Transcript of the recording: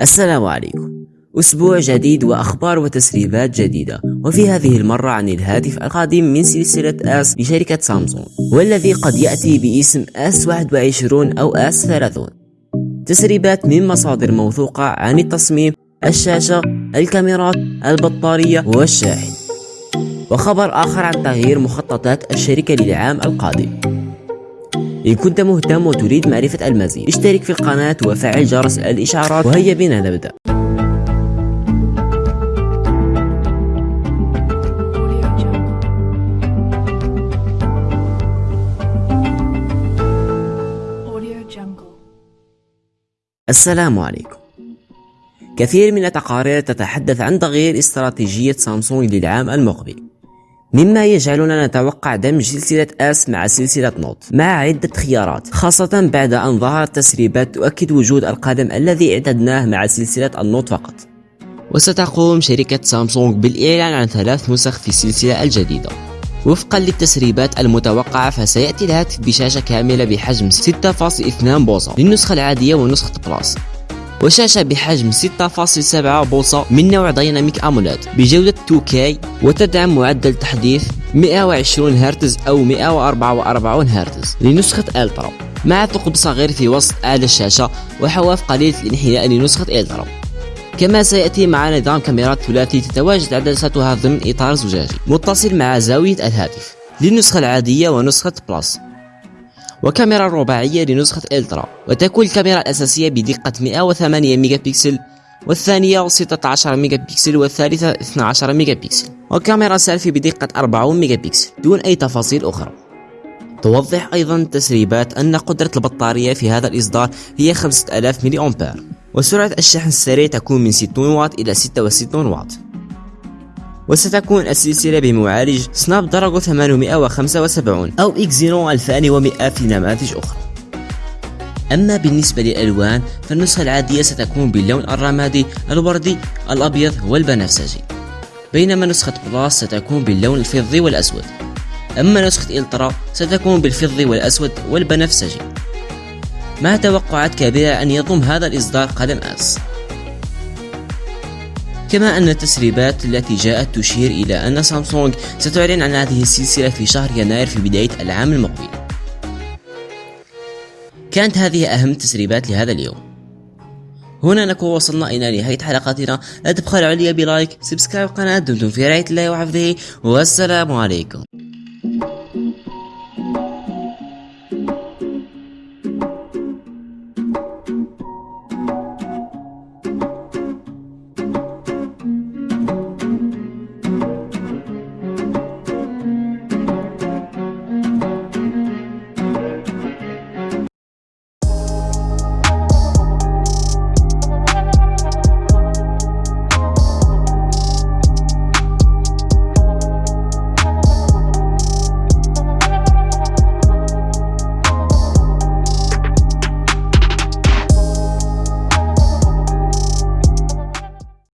السلام عليكم. أسبوع جديد وأخبار وتسريبات جديدة. وفي هذه المرة عن الهاتف القادم من سلسلة آس لشركة سامسونج والذي قد يأتي باسم آس 21 أو آس 30 تسريبات من مصادر موثوقة عن التصميم الشاشة الكاميرات البطارية والشاحن. وخبر آخر عن تغيير مخططات الشركة للعام القادم. إن كنت مهتم وتريد معرفة المزيد. اشترك في القناة وفعل جرس الإشعارات وهيا بنا نبدأ السلام عليكم. كثير من التقارير تتحدث عن تغيير استراتيجية سامسونج للعام المقبل. مما يجعلنا نتوقع دمج سلسلة S مع سلسلة Note مع عدة خيارات. خاصة بعد أن ظهرت تسريبات تؤكد وجود القلم الذي اعتدناه مع سلسلة ال Note فقط. وستقوم شركة سامسونج بالإعلان عن ثلاث نسخ في السلسلة الجديدة. وفقا للتسريبات المتوقعة فسيأتي الهاتف بشاشة كاملة بحجم 6.2 بوصة للنسخة العادية ونسخة Plus وشاشة بحجم 6.7 بوصة من نوع Dynamic AMOLED بجودة 2K وتدعم معدل تحديث 120 هرتز أو 144 هرتز لنسخة Ultra. مع ثقب صغير في وسط أعلى الشاشة وحواف قليلة الانحناء لنسخة Ultra. كما سيأتي مع نظام كاميرات ثلاثي تتواجد عدساتها ضمن إطار زجاجي. متصل مع زاوية الهاتف. للنسخة العادية ونسخة Plus. وكاميرا رباعية لنسخة Ultra وتكون الكاميرا الأساسية بدقة 108 ميجا بكسل والثانية 16 ميجا بكسل والثالثة 12 ميجا بكسل وكاميرا سيلفي بدقة 40 ميجا بكسل دون أي تفاصيل أخرى. توضح أيضا التسريبات أن قدرة البطارية في هذا الإصدار هي 5000 ملي أمبير. وسرعة الشحن السريع تكون من 60 واط إلى 66 واط. وستكون السلسلة بمعالج Snapdragon 875 أو إكزينو 2100 في نماذج أخرى. أما بالنسبة للألوان فالنسخة العادية ستكون باللون الرمادي الوردي الأبيض والبنفسجي. بينما نسخة Plus ستكون باللون الفضي والأسود. أما نسخة Ultra ستكون بالفضي والأسود والبنفسجي. مع توقعات كبيرة أن يضم هذا الإصدار قلم S؟ كما أن التسريبات التي جاءت تشير إلى أن سامسونج ستعلن عن هذه السلسلة في شهر يناير في بداية العام المقبل. كانت هذه أهم التسريبات لهذا اليوم. هنا نكون وصلنا إلى نهاية حلقتنا. لا تبخلوا علي ب like subscribe القناة دمتم في رعاية الله وحفظه. والسلام عليكم.